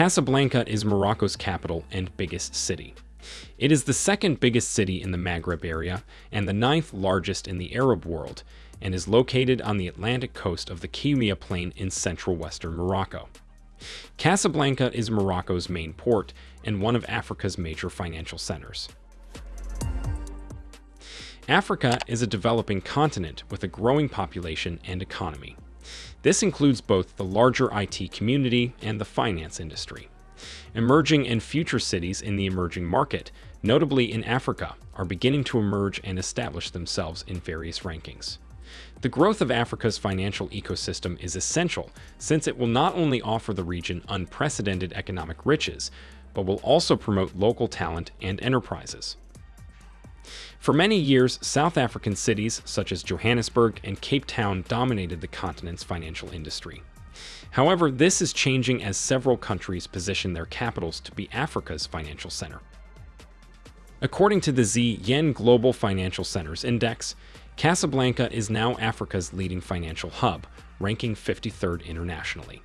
Casablanca is Morocco's capital and biggest city. It is the second biggest city in the Maghreb area and the ninth largest in the Arab world, and is located on the Atlantic coast of the Kemia Plain in central western Morocco. Casablanca is Morocco's main port and one of Africa's major financial centers. Africa is a developing continent with a growing population and economy. This includes both the larger IT community and the finance industry. Emerging and future cities in the emerging market, notably in Africa, are beginning to emerge and establish themselves in various rankings. The growth of Africa's financial ecosystem is essential since it will not only offer the region unprecedented economic riches, but will also promote local talent and enterprises. For many years, South African cities such as Johannesburg and Cape Town dominated the continent's financial industry. However, this is changing as several countries position their capitals to be Africa's financial center. According to the Z-Yen Global Financial Centers Index, Casablanca is now Africa's leading financial hub, ranking 53rd internationally.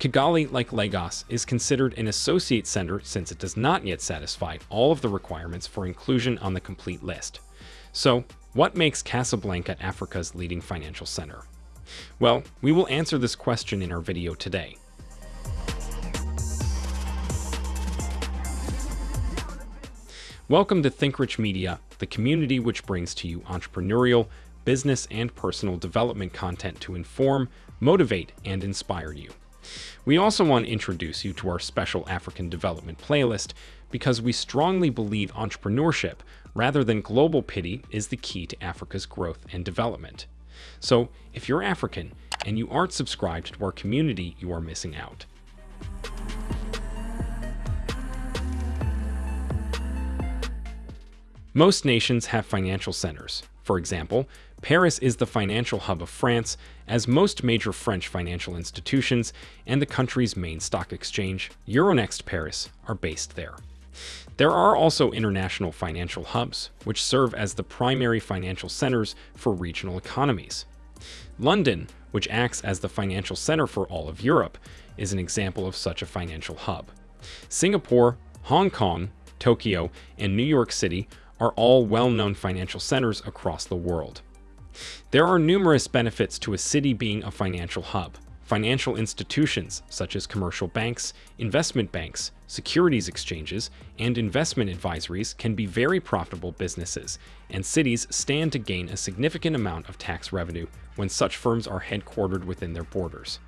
Kigali, like Lagos, is considered an associate center since it does not yet satisfy all of the requirements for inclusion on the complete list. So, what makes Casablanca Africa's leading financial center? Well, we will answer this question in our video today. Welcome to ThinkRich Media, the community which brings to you entrepreneurial, business, and personal development content to inform, motivate, and inspire you. We also want to introduce you to our special African development playlist because we strongly believe entrepreneurship, rather than global pity, is the key to Africa's growth and development. So, if you're African and you aren't subscribed to our community, you are missing out. Most nations have financial centers. For example, Paris is the financial hub of France, as most major French financial institutions and the country's main stock exchange, Euronext Paris, are based there. There are also international financial hubs, which serve as the primary financial centers for regional economies. London, which acts as the financial center for all of Europe, is an example of such a financial hub. Singapore, Hong Kong, Tokyo, and New York City are all well-known financial centers across the world. There are numerous benefits to a city being a financial hub. Financial institutions, such as commercial banks, investment banks, securities exchanges, and investment advisories can be very profitable businesses, and cities stand to gain a significant amount of tax revenue when such firms are headquartered within their borders.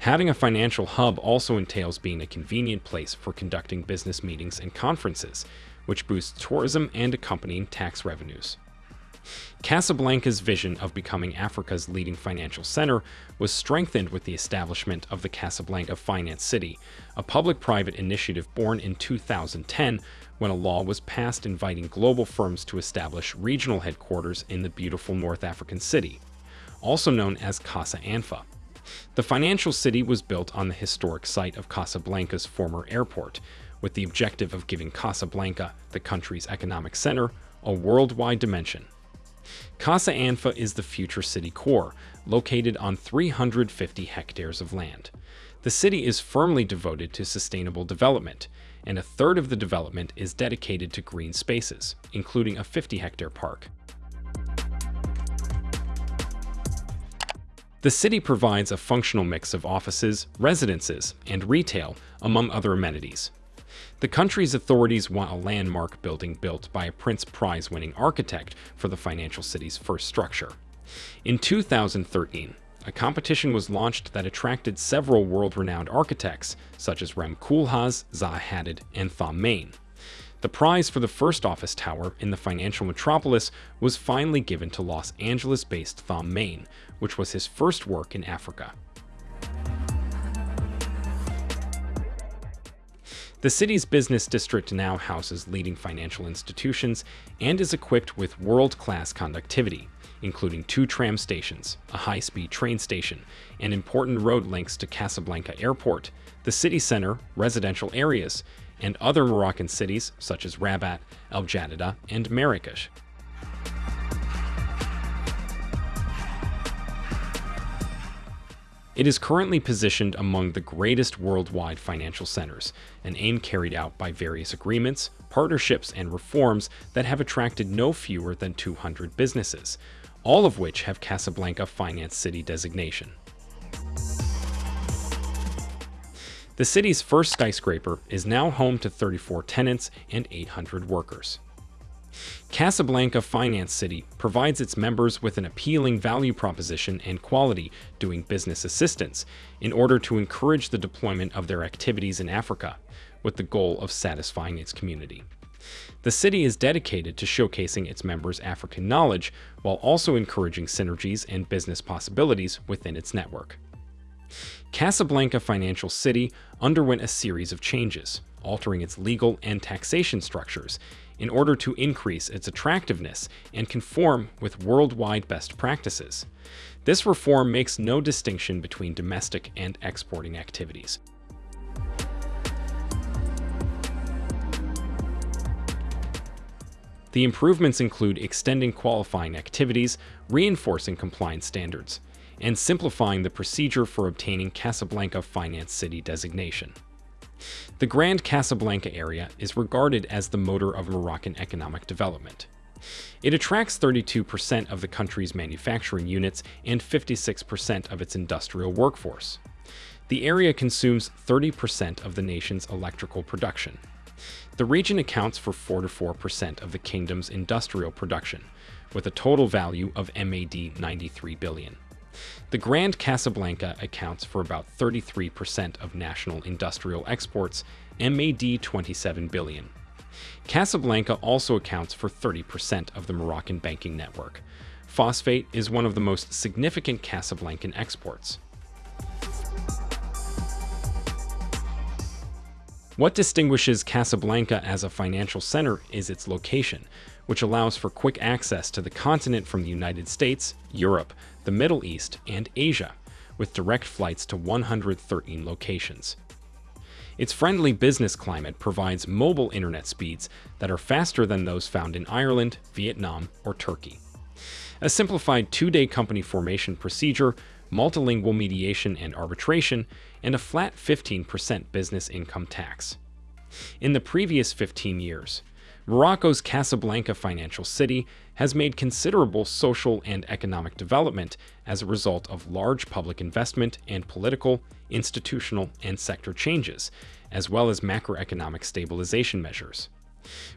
Having a financial hub also entails being a convenient place for conducting business meetings and conferences, which boosts tourism and accompanying tax revenues. Casablanca's vision of becoming Africa's leading financial center was strengthened with the establishment of the Casablanca Finance City, a public-private initiative born in 2010 when a law was passed inviting global firms to establish regional headquarters in the beautiful North African city, also known as Casa Anfa. The financial city was built on the historic site of Casablanca's former airport, with the objective of giving Casablanca, the country's economic center, a worldwide dimension. Casa Anfa is the future city core, located on 350 hectares of land. The city is firmly devoted to sustainable development, and a third of the development is dedicated to green spaces, including a 50-hectare park. The city provides a functional mix of offices, residences, and retail, among other amenities. The country's authorities want a landmark building built by a Pritzker Prize-winning architect for the financial city's first structure. In 2013, a competition was launched that attracted several world-renowned architects, such as Rem Koolhaas, Zaha Hadid, and Thom Mayne. The prize for the first office tower in the financial metropolis was finally given to Los Angeles-based Thom Mayne, which was his first work in Africa. The city's business district now houses leading financial institutions and is equipped with world-class conductivity, including two tram stations, a high-speed train station, and important road links to Casablanca Airport, the city center, residential areas, and other Moroccan cities such as Rabat, El Jadida, and Marrakesh. It is currently positioned among the greatest worldwide financial centers, an aim carried out by various agreements, partnerships, and reforms that have attracted no fewer than 200 businesses, all of which have Casablanca Finance City designation. The city's first skyscraper is now home to 34 tenants and 800 workers. Casablanca Finance City provides its members with an appealing value proposition and quality doing business assistance in order to encourage the deployment of their activities in Africa, with the goal of satisfying its community. The city is dedicated to showcasing its members' African knowledge while also encouraging synergies and business possibilities within its network. Casablanca Financial City underwent a series of changes, altering its legal and taxation structures in order to increase its attractiveness and conform with worldwide best practices. This reform makes no distinction between domestic and exporting activities. The improvements include extending qualifying activities, reinforcing compliance standards, and simplifying the procedure for obtaining Casablanca Finance City designation. The Grand Casablanca area is regarded as the motor of Moroccan economic development. It attracts 32% of the country's manufacturing units and 56% of its industrial workforce. The area consumes 30% of the nation's electrical production. The region accounts for 44% of the kingdom's industrial production, with a total value of MAD 93 billion. The Grand Casablanca accounts for about 33% of national industrial exports, MAD 27 billion. Casablanca also accounts for 30% of the Moroccan banking network. Phosphate is one of the most significant Casablancan exports. What distinguishes Casablanca as a financial center is its location, which allows for quick access to the continent from the United States, Europe, the Middle East, and Asia, with direct flights to 113 locations. Its friendly business climate provides mobile internet speeds that are faster than those found in Ireland, Vietnam, or Turkey. A simplified two-day company formation procedure, multilingual mediation and arbitration, and a flat 15% business income tax. In the previous 15 years, Morocco's Casablanca financial city has made considerable social and economic development as a result of large public investment and political, institutional, and sector changes, as well as macroeconomic stabilization measures.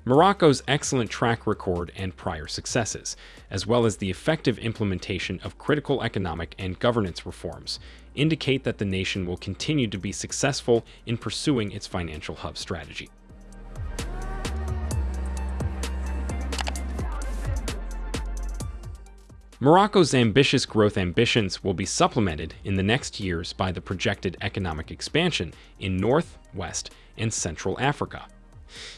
Morocco's excellent track record and prior successes, as well as the effective implementation of critical economic and governance reforms, indicate that the nation will continue to be successful in pursuing its financial hub strategy. Morocco's ambitious growth ambitions will be supplemented in the next years by the projected economic expansion in North, West, and Central Africa.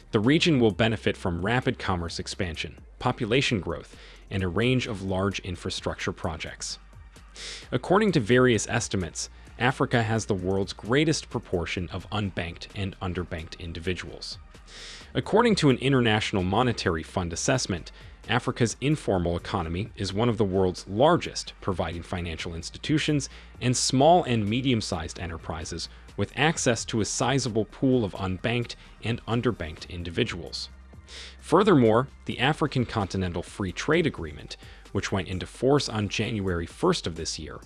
The region will benefit from rapid commerce expansion, population growth, and a range of large infrastructure projects. According to various estimates, Africa has the world's greatest proportion of unbanked and underbanked individuals. According to an International Monetary Fund assessment, Africa's informal economy is one of the world's largest, providing financial institutions and small and medium-sized enterprises with access to a sizable pool of unbanked and underbanked individuals. Furthermore, the African Continental Free Trade Agreement, which went into force on January 1st of this year,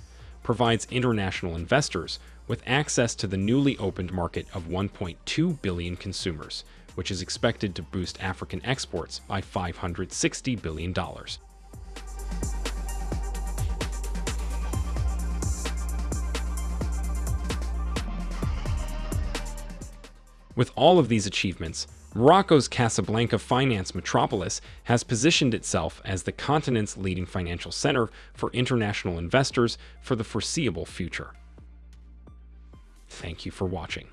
provides international investors with access to the newly opened market of 1.2 billion consumers, which is expected to boost African exports by $560 billion. With all of these achievements, Morocco's Casablanca finance metropolis has positioned itself as the continent's leading financial center for international investors for the foreseeable future. Thank you for watching.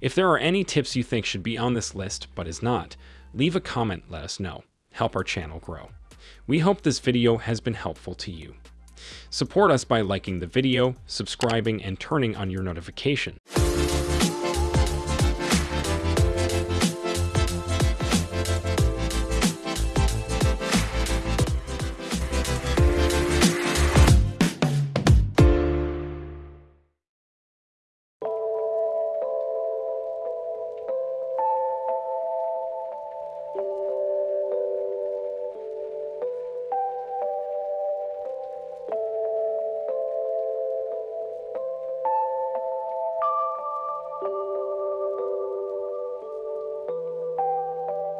If there are any tips you think should be on this list but is not, leave a comment let us know. Help our channel grow. We hope this video has been helpful to you. Support us by liking the video, subscribing, and turning on your notification